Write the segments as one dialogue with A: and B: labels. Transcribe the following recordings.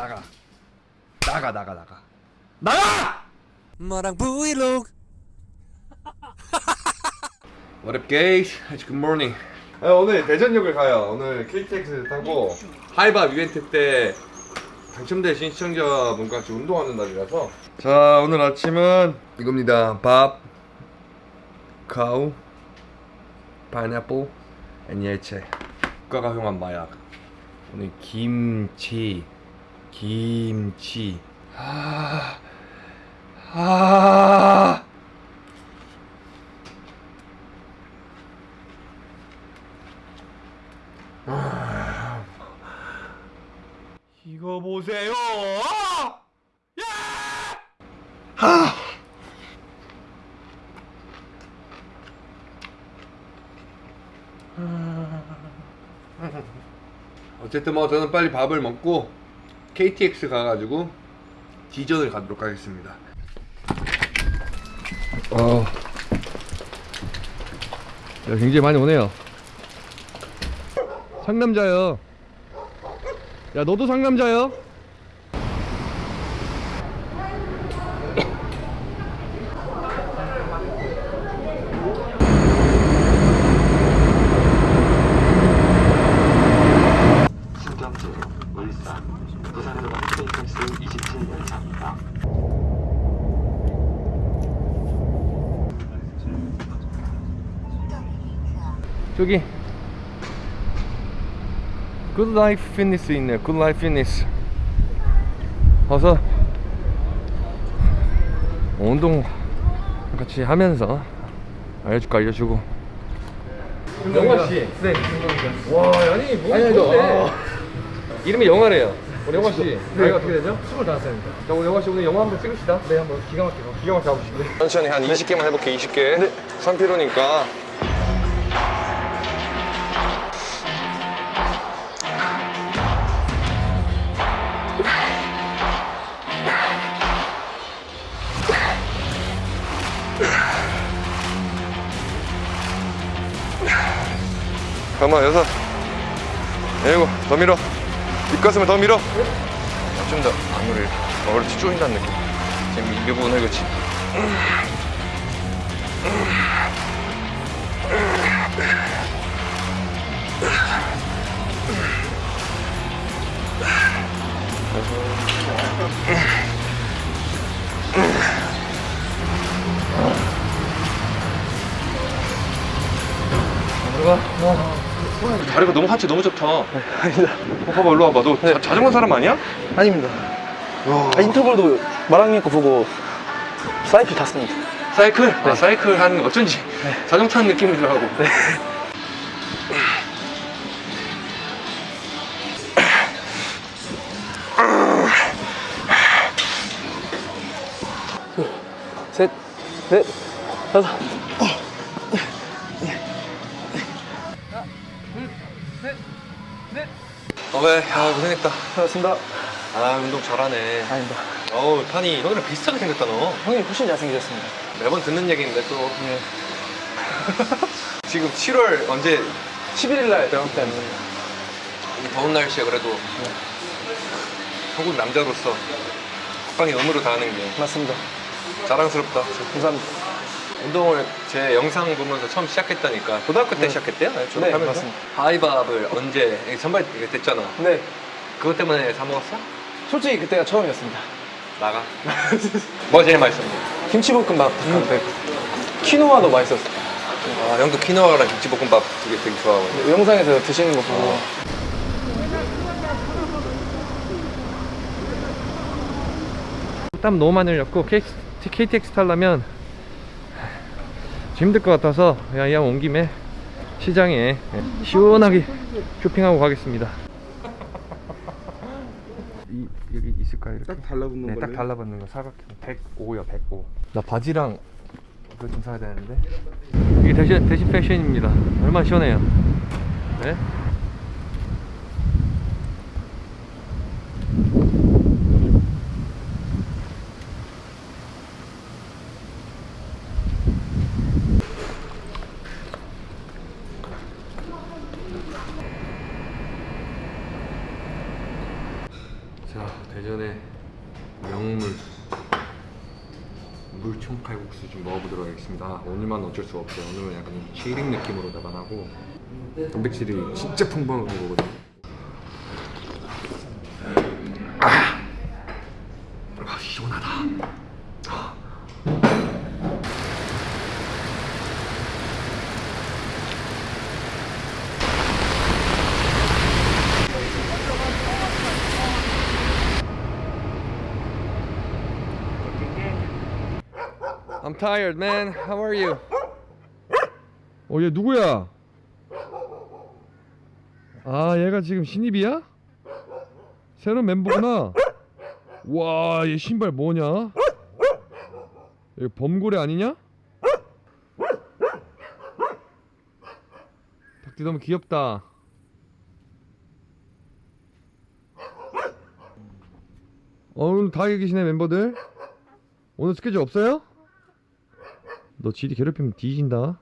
A: 나가. 나가 나가 나가. 나가!
B: 마랑 브이로그.
A: What up guys? Good morning. 아, 오늘 대전역을 가요. 오늘 KTX 타고 하이밥 이벤트 때 당첨되신 시청자분과 같이 운동하는 날이라서. 자 오늘 아침은 이겁니다. 밥 cow 파인애플 and 야채 국가가 형한 마약 오늘 김치 김치 아, 아. 이거 보세요. 야! 하! 어쨌든 뭐 저는 빨리 밥을 먹고 KTX 가가지고 지전을 가도록 하겠습니다. 어, 야, 굉장히 많이 오네요. 상남자요. 야 너도 상남자요?
C: 신경주, 울산, 부산으로 가는 KTX 27열차입니다.
A: 저기 Good Life Fitness 있네요 Good Life Fitness 가서. 운동 같이 하면서 알려줄까 알려주고. 영화씨. 네. 와 아니 뭐 아니 아. 이름이 영화래요. 우리 영화씨. 나이가 어떻게 되죠? 25살입니다. 자 우리 영화씨 오늘 영화 한번 찍읍시다. 네 한번 기가 막히게. 기가 막히게 가보시죠 천천히 한 20개만 해볼게 20개. 네. 3kg니까 가만 여섯 일곱 더 밀어. 뒷가슴을 더 밀어. 좀 더 안무를 어, 그렇지 쪼인다는 느낌. 지금 이 부분을 그렇지 다리가 너무 하체 너무 좋다. 아니다. 봐봐 일로 와봐. 너 자, 자전거 사람 아니야?
D: 아닙니다. 아, 인터벌도 마랑님 거 보고 사이클 탔습니다.
A: 사이클? 아 사이클 하는 거 어쩐지 자전거 타는 느낌이더라고.
D: 셋, 넷, 다섯.
A: 어배 아 고생했다.
D: 반갑습니다.
A: 아 운동 잘하네.
D: 아닙니다.
A: 어우 판이 형이랑 비슷하게 생겼다 너.
D: 형님 훨씬 잘생기셨습니다.
A: 매번 듣는 얘기인데 또
D: 네.
A: 지금 7월 언제
D: 11일 날 병원 때문에.
A: 이 더운 날씨에 그래도 한국 남자로서 국방의 의무를 다하는 게
D: 맞습니다.
A: 자랑스럽다.
D: 감사합니다.
A: 운동을 제 영상 보면서 처음 시작했다니까 고등학교 때 시작했대요?
D: 네,
A: 졸업하면서?
D: 맞습니다.
A: 하이밥을 언제 선발 됐잖아
D: 네.
A: 그것 때문에 사 먹었어?
D: 솔직히 그때가 처음이었습니다.
A: 나가 뭐 제일 맛있었어?
D: 김치볶음밥 닭강백. 키노아도 맛있었어요.
A: 아 형도 키노아랑 김치볶음밥 되게 되게 좋아하고
D: 영상에서 드시는 거 보고.
A: 땀 너무 많이 흘렸고 KTX 타려면 힘들 것 같아서 그냥 이왕 온 김에 시장에 시원하게 쇼핑하고 가겠습니다 이, 여기 있을까요? 이렇게?
E: 딱 달라붙는
A: 네, 딱 달라붙는 거 사각형 105요 105. 나 바지랑 그거 좀 사야 되는데. 이게 대신 대신 패션입니다. 얼마나 시원해요. 네? 자 대전의 명물 물총 칼국수 좀 먹어보도록 하겠습니다. 아, 오늘만 어쩔 수 없어요. 오늘은 약간 좀 치링 느낌으로다가 하고 단백질이 진짜 풍부한 거거든요. I'm tired, man. How are you? 어, 얘 누구야? 아, 얘가 지금 신입이야? 새로운 멤버구나. 와, 얘 신발 뭐냐? 이거 범고래 아니냐? 닭띠 너무 귀엽다. 어, 오늘 다 계시네 멤버들. 오늘 스케줄 없어요? 너 지디 괴롭히면 뒤진다.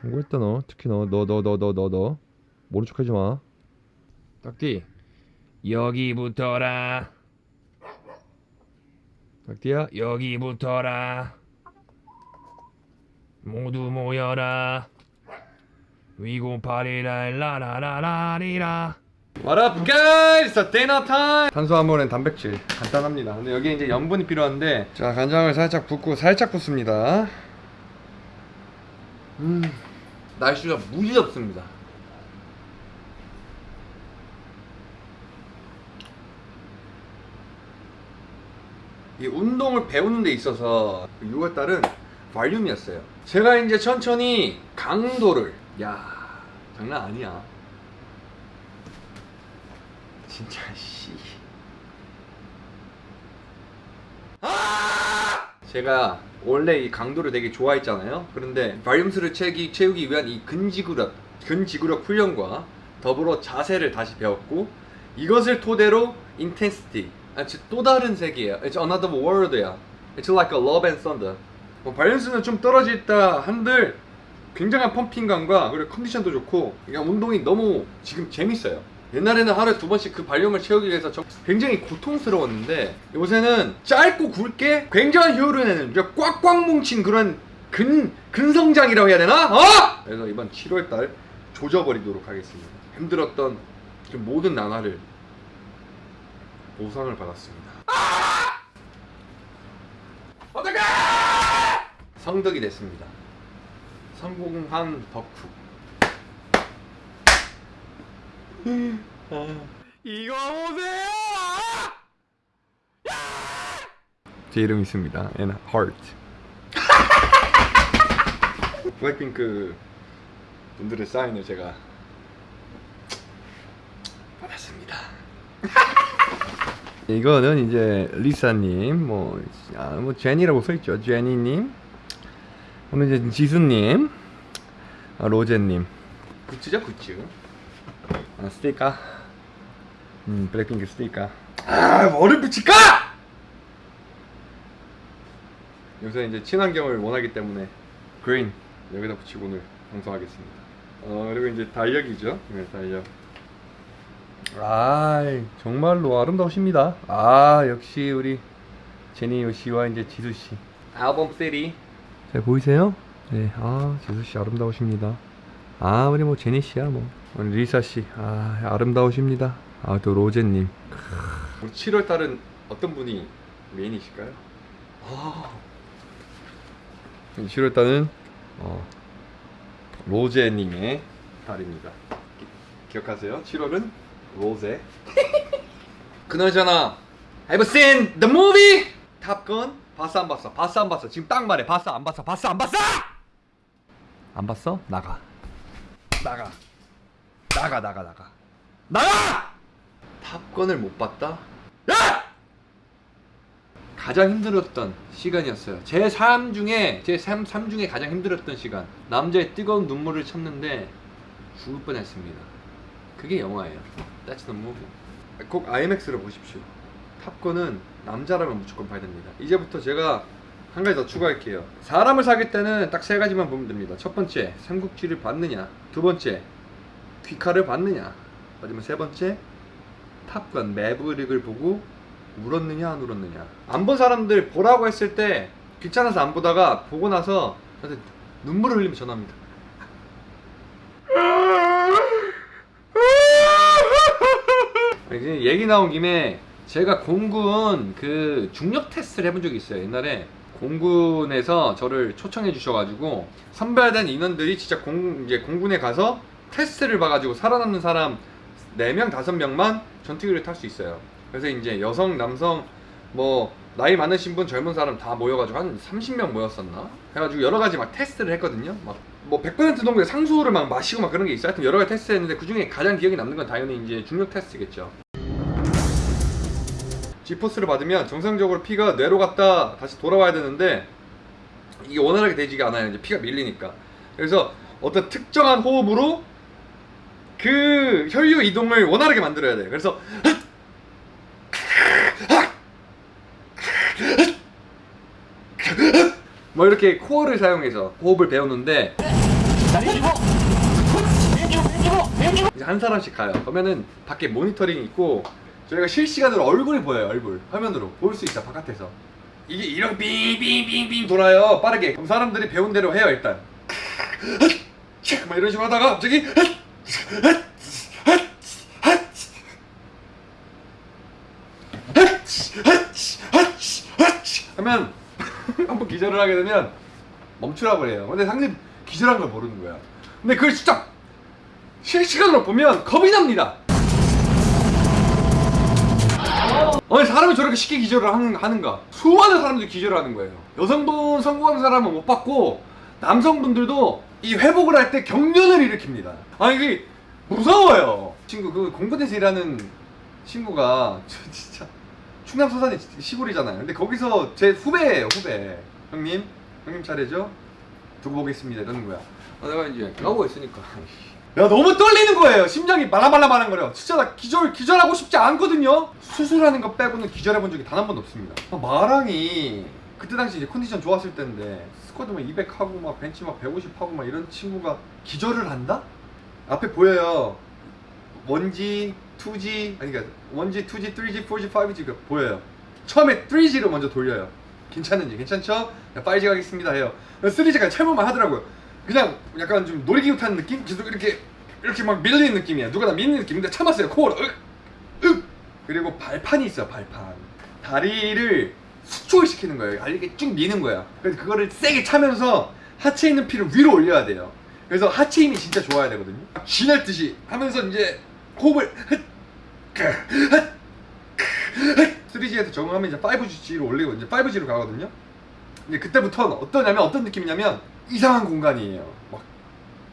A: 경고했다 너. 특히 너. 너 너 너 너 너 너. 모른 척하지 마. 딱띠. 여기부터라. 딱띠야 여기부터라. 모두 모여라. 위고파리라 라라라라리라. What up guys? It's dinner time. 탄수화물엔 단백질 간단합니다. 근데 여기 이제 염분이 필요한데 자 간장을 살짝 붓고 살짝 붓습니다. 음 날씨가 무지 덥습니다. 이 운동을 배우는 데 있어서 6월 달은 발륨이었어요. 제가 이제 천천히 강도를 야 장난 아니야. 진짜 씨. 아! 제가 원래 이 강도를 되게 좋아했잖아요. 그런데 발륨수를 채기, 채우기 위한 이 근지구력, 근지구력 훈련과 더불어 자세를 다시 배웠고 이것을 토대로 intensity, 아, 또 다른 세계야. It's another world야. It's like a love and thunder. 뭐 발륨수는 좀 떨어졌다 한들 굉장한 펌핑감과 그리고 컨디션도 좋고 그냥 운동이 너무 지금 재밌어요. 옛날에는 하루에 두 번씩 그 발륨을 채우기 위해서 저- 굉장히 고통스러웠는데 요새는 짧고 굵게 굉장한 효율을 내는 꽉꽉 뭉친 그런 근, 근성장이라고 해야 되나? 어? 그래서 이번 7월달 조져버리도록 하겠습니다. 힘들었던 그 모든 나날을 보상을 받았습니다. 어떡해! 성덕이 됐습니다. 성공한 덕후. 이거 보세요! 제 이름 있습니다. And heart. 블랙핑크 분들의 사인을 제가 받았습니다. 이거는 이제 리사님, 뭐, 아, 뭐 제니라고 써있죠. 제니님. 오늘 이제 지수님, 아, 로제님. 굿즈죠, 굿즈. 아, 스티커. 음, 블랙핑크 스티커. 아, 뭐를 붙일까? 요새 이제 친환경을 원하기 때문에 그린 여기다 붙이고 오늘 방송하겠습니다. 어, 그리고 이제 달력이죠. 네, 달력. 아, 정말로 아름다우십니다. 아, 역시 우리 제니 씨와 이제 지수 씨. 앨범 3. 잘 보이세요? 네, 아, 지수 씨 아름다우십니다. 아, 우리 뭐 제니 씨야 뭐. 우리 리사 씨, 아, 아름다우십니다. 아, 또 로제님. 우리 7월 달은 어떤 분이 메인이실까요? 아, 7월 달은 어, 로제님의 달입니다. 기, 기억하세요? 7월은 로제. 그나저나 Have you seen the movie? 탑건 봤어 안 봤어? 봤어 안 봤어? 지금 딱 말해 봤어 안 봤어? 봤어 안 봤어? 안 봤어? 나가 나가 나가 나가 나가 나가! 탑건을 못 봤다? 야! 가장 힘들었던 시간이었어요. 제 삶 중에 제 삶, 삶 중에 가장 힘들었던 시간. 남자의 뜨거운 눈물을 참는데 죽을 뻔했습니다. 그게 영화예요. That's the movie. 꼭 IMAX로 보십시오. 탑건은 남자라면 무조건 봐야 됩니다. 이제부터 제가 한 가지 더 추가할게요. 사람을 사귈 때는 딱 세 가지만 보면 됩니다. 첫 번째, 삼국지를 받느냐. 두 번째, 귀칼을 받느냐. 마지막 세 번째, 탑건 매브릭을 보고 울었느냐 안 울었느냐? 안 본 사람들 보라고 했을 때 귀찮아서 안 보다가 보고 나서 저한테 눈물을 흘리며 전화합니다. 이제 얘기 나온 김에 제가 공군 그 중력 테스트를 해본 적이 있어요. 옛날에 공군에서 저를 초청해 주셔가지고 선발된 인원들이 진짜 공, 이제 공군에 가서 테스트를 봐가지고 살아남는 사람 4명, 5명만 전투기를 탈 수 있어요. 그래서 이제 여성, 남성, 뭐, 나이 많으신 분, 젊은 사람 다 모여가지고 한 30명 모였었나? 해가지고 여러 가지 막 테스트를 했거든요. 막, 뭐, 100% 정도의 상수를 막 마시고 막 그런 게 있어요. 하여튼 여러 가지 테스트 했는데 그 중에 가장 기억에 남는 건 당연히 이제 중력 테스트겠죠. 지포스를 받으면 정상적으로 피가 뇌로 갔다 다시 돌아와야 되는데 이게 원활하게 되지가 않아요. 이제 피가 밀리니까. 그래서 어떤 특정한 호흡으로 그 혈류 이동을 원활하게 만들어야 돼요. 그래서 뭐 이렇게 코어를 사용해서 호흡을 배우는데 이제 한 사람씩 가요. 그러면은 밖에 모니터링이 있고 저희가 실시간으로 얼굴이 보여요. 얼굴 화면으로 볼 수 있어 바깥에서 이게 이렇게 빙빙빙빙 돌아요. 빠르게 그럼 사람들이 배운 대로 해요 일단. 막 이런 식으로 하다가 갑자기 하면 한번 기절을 하게 되면 멈추라고 해요. 근데 상대 기절한 걸 모르는 거야. 근데 그걸 진짜 실시간으로 보면 겁이 납니다. 아니 사람이 저렇게 쉽게 기절을 하는, 하는가? 수많은 사람들이 기절을 하는 거예요. 여성분 성공한 사람은 못 봤고 남성분들도 이 회복을 할 때 경련을 일으킵니다. 아니 이게 무서워요. 친구 그 공군에서 일하는 친구가 저 진짜 충남 서산이 시골이잖아요. 근데 거기서 제 후배예요 후배. 형님 형님 차례죠? 두고 보겠습니다 이러는 거야. 아, 내가 이제 나오고 있으니까. 야 너무 떨리는 거예요. 심장이 말랑말랑말랑거려. 진짜 나 기절 기절하고 싶지 않거든요. 수술하는 거 빼고는 기절해 본 적이 단 한 번도 없습니다. 아, 마랑이 그때 당시 이제 컨디션 좋았을 때인데 스쿼드 막 200 하고 막 벤치 막 150 하고 막 이런 친구가 기절을 한다? 앞에 보여요. 1G, 2G 아니 그러니까 1G, 2G, 3G, 4G, 5G가 보여요. 처음에 3G로 먼저 돌려요. 괜찮은지 괜찮죠? 5G 가겠습니다 해요. 3G까지 철문만 하더라고요. 그냥 약간 좀 놀이기구 타는 느낌? 계속 이렇게 이렇게 막 밀리는 느낌이야. 누가 나 미는 느낌인데 참았어요. 코어로 으, 으. 그리고 발판이 있어 발판. 다리를 시키는 거예요. 다리를 쭉 미는 거야. 그래서 그거를 세게 차면서 하체에 있는 피를 위로 올려야 돼요. 그래서 하체 힘이 진짜 좋아야 되거든요. 쥐날 듯이 하면서 이제 호흡을 3G에서 적응하면 이제 5G로 올리고 이제 5G로 가거든요. 근데 그때부터는 어떠냐면 어떤 느낌이냐면 이상한 공간이에요. 막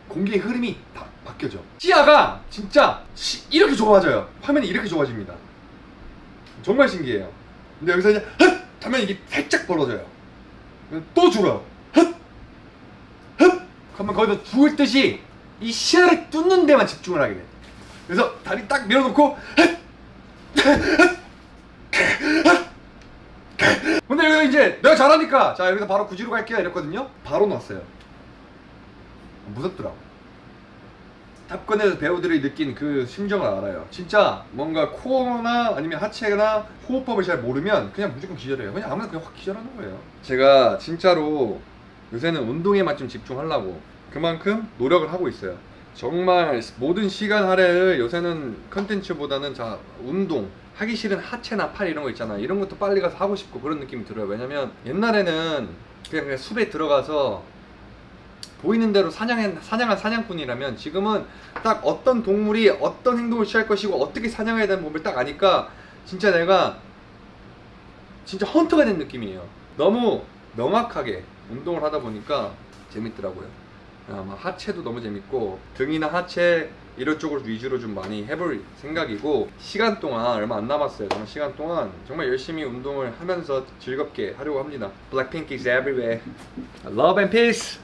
A: 공기의 흐름이 다 바뀌어져. 시야가 진짜 시- 이렇게 좋아져요. 화면이 이렇게 좋아집니다. 정말 신기해요. 근데 여기서 이제 헛 하면 이게 살짝 벌어져요. 또 줄어요. 헛 헛. 그러면 거기서 죽을 듯이 이 시야를 뚫는 데만 집중을 하게 돼. 그래서 다리 딱 밀어놓고 헛 근데 여기 이제 내가 잘하니까 자 여기서 바로 구지로 갈게요 이랬거든요 바로 놨어요 무섭더라고 탑건에서 배우들이 느낀 그 심정을 알아요. 진짜 뭔가 코어나 아니면 하체나 호흡법을 잘 모르면 그냥 무조건 기절해요. 그냥 아무나 그냥 확 기절하는 거예요. 제가 진짜로 요새는 운동에만 좀 집중하려고 그만큼 노력을 하고 있어요. 정말 모든 시간 할애를 요새는 컨텐츠보다는 자 운동 하기 싫은 하체나 팔 이런 거 있잖아. 이런 것도 빨리 가서 하고 싶고 그런 느낌이 들어요. 왜냐면 옛날에는 그냥, 그냥 숲에 들어가서 보이는 대로 사냥한, 사냥한 사냥꾼이라면 지금은 딱 어떤 동물이 어떤 행동을 취할 것이고 어떻게 사냥해야 되는 법을 딱 아니까 진짜 내가 진짜 헌터가 된 느낌이에요. 너무 명확하게 운동을 하다 보니까 재밌더라고요. 아마 하체도 너무 재밌고 등이나 하체 이런 쪽으로 위주로 좀 많이 해볼 생각이고 시간 동안 얼마 안 남았어요. 정말 시간 동안 정말 열심히 운동을 하면서 즐겁게 하려고 합니다. Blackpink is everywhere. Love and peace